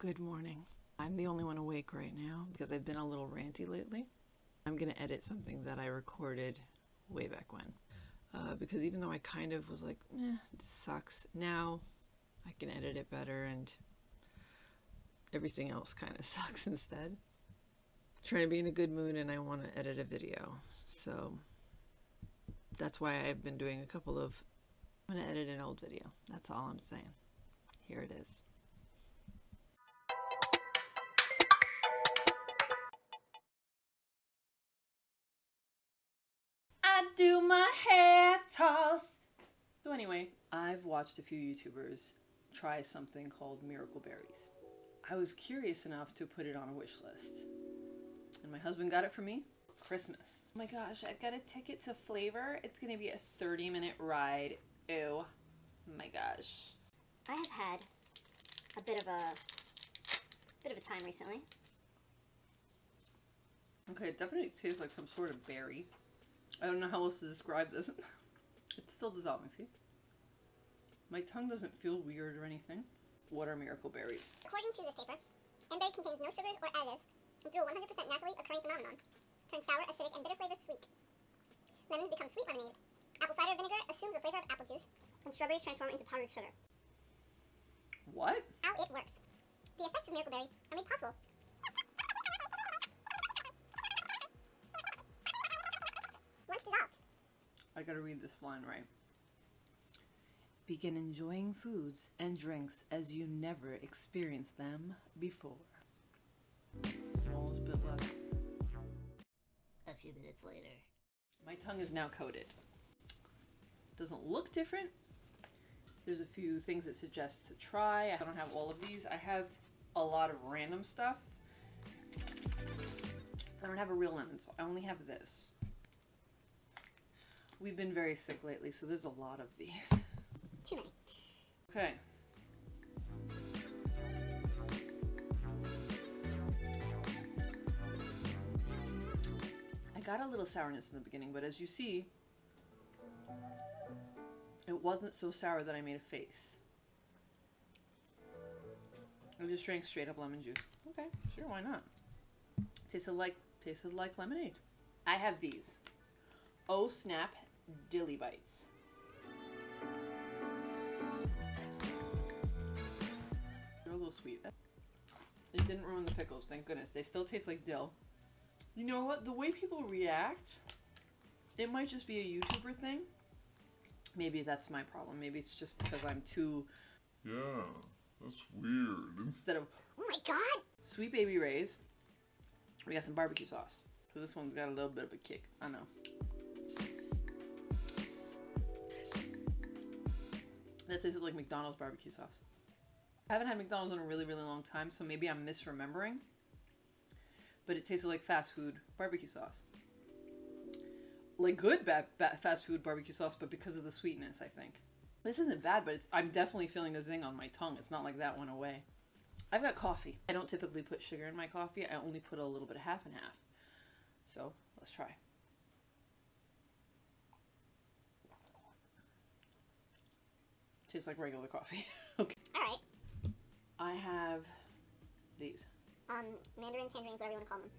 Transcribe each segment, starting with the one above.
Good morning. I'm the only one awake right now because I've been a little ranty lately. I'm going to edit something that I recorded way back when. Uh, because even though I kind of was like, eh, this sucks, now I can edit it better and everything else kind of sucks instead. trying to be in a good mood and I want to edit a video. So that's why I've been doing a couple of, I'm going to edit an old video. That's all I'm saying. Here it is. My hair toss. So anyway, I've watched a few YouTubers try something called Miracle Berries. I was curious enough to put it on a wish list. And my husband got it for me Christmas. Oh my gosh, I've got a ticket to Flavor. It's gonna be a 30 minute ride. Ew. Oh my gosh. I have had a bit of a bit of a time recently. Okay, it definitely tastes like some sort of berry. I don't know how else to describe this. it's still dissolving, see? My tongue doesn't feel weird or anything. What are miracle berries? According to this paper, M-berry contains no sugars or additives and through a 100% naturally occurring phenomenon, turns sour, acidic, and bitter flavors sweet. Lemons become sweet lemonade. Apple cider vinegar assumes the flavor of apple juice, and strawberries transform into powdered sugar. What? How it works. The effects of miracle berry are made possible once dissolved. I gotta read this line right. Begin enjoying foods and drinks as you never experienced them before. Smallest bit left. A few minutes later. My tongue is now coated. Doesn't look different. There's a few things it suggests to try. I don't have all of these. I have a lot of random stuff. I don't have a real lemon, so I only have this. We've been very sick lately, so there's a lot of these. Too many. Okay. I got a little sourness in the beginning, but as you see, it wasn't so sour that I made a face. I just drank straight up lemon juice. Okay, sure, why not? Tasted like tasted like lemonade. I have these. Oh snap dilly bites. They're a little sweet. It didn't ruin the pickles, thank goodness. They still taste like dill. You know what? The way people react, it might just be a YouTuber thing. Maybe that's my problem. Maybe it's just because I'm too Yeah, that's weird. instead of Oh my god! Sweet Baby Ray's, we got some barbecue sauce. So this one's got a little bit of a kick. I know. That tastes like McDonald's barbecue sauce. I haven't had McDonald's in a really, really long time, so maybe I'm misremembering. But it tasted like fast food barbecue sauce. Like good fast food barbecue sauce, but because of the sweetness, I think. This isn't bad, but I'm definitely feeling a zing on my tongue. It's not like that went away. I've got coffee. I don't typically put sugar in my coffee. I only put a little bit of half and half. So let's try. Tastes like regular coffee. okay. Alright. I have these. Um, mandarin, tangerines, whatever you want to call them.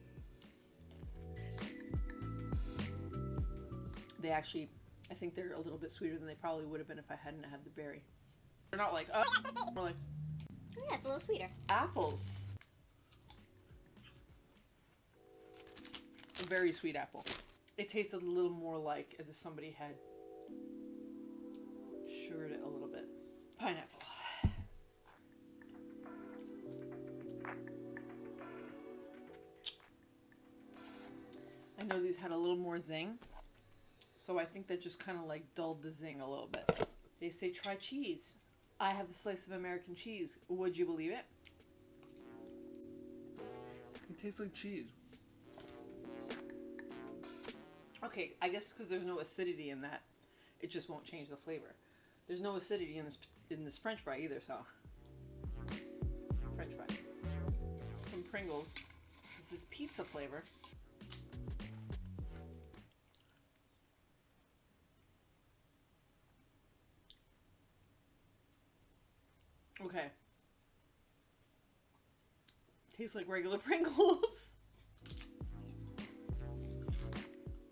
They actually, I think they're a little bit sweeter than they probably would have been if I hadn't had the berry. They're not like, oh, more like Oh, yeah, it's a little sweeter. apples. A very sweet apple. It tasted a little more like as if somebody had sugared it a. Pineapple. I know these had a little more zing, so I think that just kind of like dulled the zing a little bit. They say try cheese. I have a slice of American cheese. Would you believe it? It tastes like cheese. Okay, I guess because there's no acidity in that, it just won't change the flavor. There's no acidity in this in this French fry either, so French fry. Some Pringles. This is pizza flavor. Okay. Tastes like regular Pringles.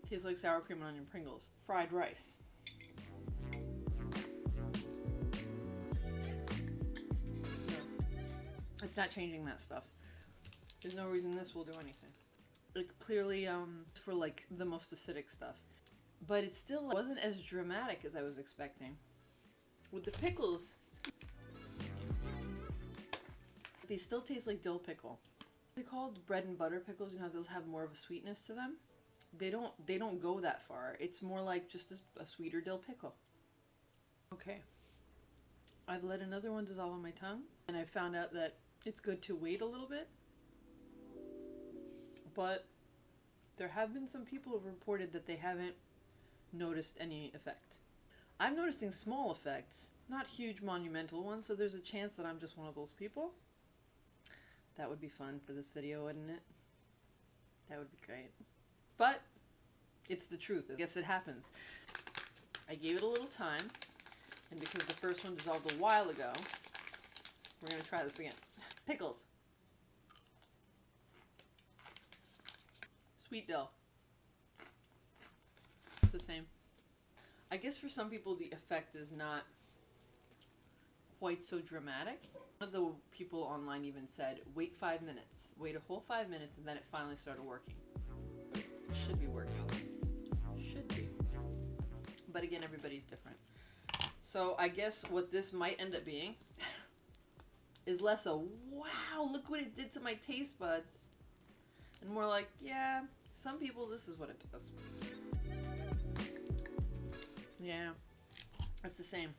Tastes like sour cream and onion Pringles. Fried rice. It's not changing that stuff. There's no reason this will do anything. It's clearly um for like the most acidic stuff. But it still wasn't as dramatic as I was expecting. With the pickles, they still taste like dill pickle. They called bread and butter pickles, you know, those have more of a sweetness to them. They don't they don't go that far. It's more like just a, a sweeter dill pickle. Okay. I've let another one dissolve on my tongue, and I found out that it's good to wait a little bit. But there have been some people who've reported that they haven't noticed any effect. I'm noticing small effects, not huge monumental ones, so there's a chance that I'm just one of those people. That would be fun for this video, wouldn't it? That would be great. But it's the truth. I guess it happens. I gave it a little time, and because the first one dissolved a while ago, we're gonna try this again. Pickles. Sweet dill. It's the same. I guess for some people the effect is not quite so dramatic. One of the people online even said, wait five minutes. Wait a whole five minutes and then it finally started working. It should be working. Should be. But again, everybody's different. So I guess what this might end up being is less a wow, look what it did to my taste buds. And more like, yeah, some people this is what it does. Yeah, it's the same.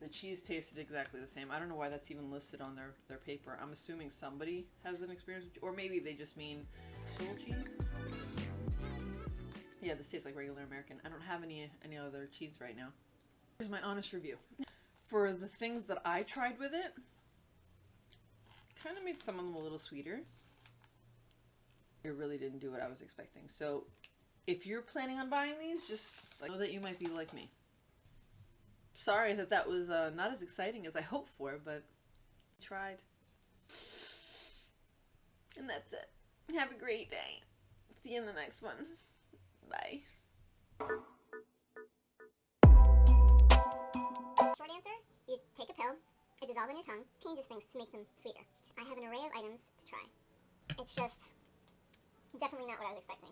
The cheese tasted exactly the same. I don't know why that's even listed on their, their paper. I'm assuming somebody has an experience, or maybe they just mean soul cheese. Yeah, this tastes like regular American. I don't have any any other cheese right now. Here's my honest review. For the things that I tried with it, kind of made some of them a little sweeter. It really didn't do what I was expecting. So if you're planning on buying these, just know that you might be like me. Sorry that that was uh, not as exciting as I hoped for, but I tried. And that's it. Have a great day. See you in the next one. Bye. Answer, you take a pill, it dissolves on your tongue, changes things to make them sweeter. I have an array of items to try. It's just definitely not what I was expecting.